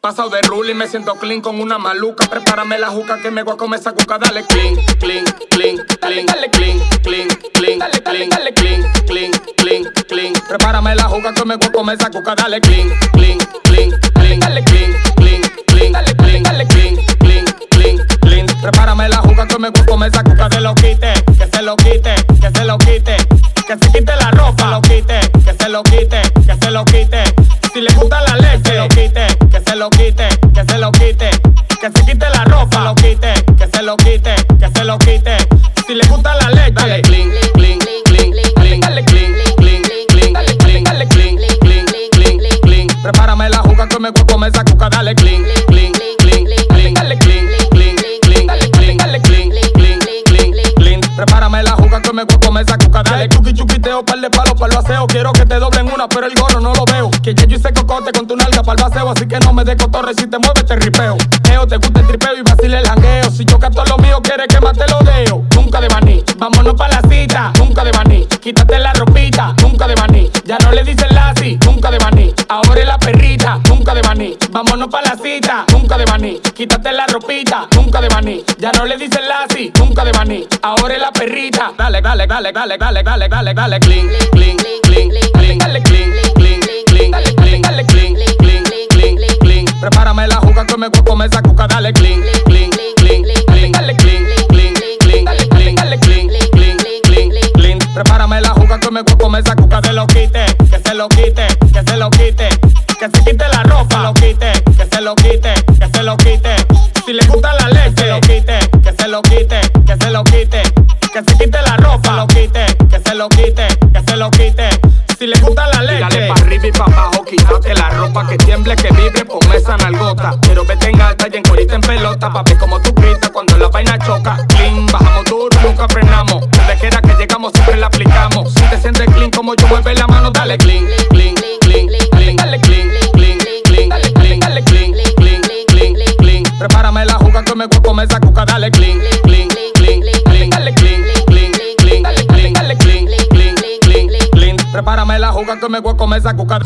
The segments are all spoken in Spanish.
Pasado de rule y me siento clean con una maluca. Prepárame la juca que me voy a comer esa cuca. Dale clean, clean, clean, clean, dale clean, clean, clean, dale clean, dale clean, clean, clean, clean. Prepárame la juca que me voy a comer esa cuca. Dale clean, clean, clean, clean, dale clean, clean, clean, dale clean, dale clean, clean, clean, clean. Prepárame la juca que me voy a comer esa cuca. Se lo quite, que se lo quite, que se lo quite, que se quite la ropa, lo quite, que se lo quite, que se lo quite. Lo quite, que se lo quite, que se quite la ropa, lo quite, que se lo quite, que se lo quite. Si le gusta la leche, dale clean, clean, clean, clean, dale clean, clean, clean, dale clean, dale clean, clean, clean, clean. Prepárame la juca que me voy a comer esa cuca, dale clean, clean, me a comer esa cuca, dale chuki chuquiteo, par de palos para el aseo. Quiero que te doblen una, pero el gorro no lo veo. Que ya yo hice cocote con tu nalga para el así que no me de cotorre si te mueves te ripeo. Eo, te gusta el tripeo y vacile el jangueo. Si yo todo lo mío, quieres que mate lo deo. Nunca de maní, vámonos pa' la cita. Nunca de maní, quítate la ropita. Nunca de maní, ya no le dicen lassi. Nunca de maní, ahora es la perrita. Vámonos pa' la cita. Nunca de maní, quítate la ropita. Nunca de maní, ya no le dicen lassi. Nunca de maní, ahora es la perrita. Dale, dale, dale, dale, dale, dale, dale, dale, clean, clean, clean, clean, dale clean, clean, clean, dale clean, dale clean, clean, clean, clean. Prepárame la juca que me voy a comer esa cuca, dale clean, clean, clean, clean, dale clean, clean, clean, dale clean, dale clean, clean, clean, clean. Prepárame la juca que me voy a comer esa cuca, se lo quite, que se lo quite, que se lo quite, que se quite la lo quite, que se lo quite. Si le gusta la leche, lo quite, que se lo quite, que se lo quite, que se quite la ropa, lo quite, que se lo quite, que se lo quite. Si le gusta la leche, dale pa' arriba y pa' abajo, quítate la ropa que tiemble, que vibre, ponme esa nalgota. Pero vete en alta y en corita en pelota, pa' ver como tú gritas dale clean, clean, clean, clean, dale clean, clean, clean, dale clean, dale clean, clean, clean, clean. Prepárame la juca que me voy a comer esa cuca.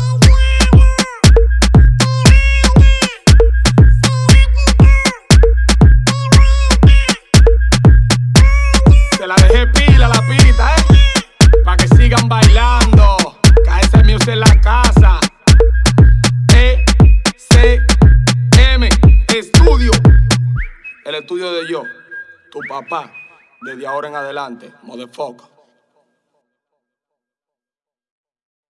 Tu papá, desde ahora en adelante, motherfucker.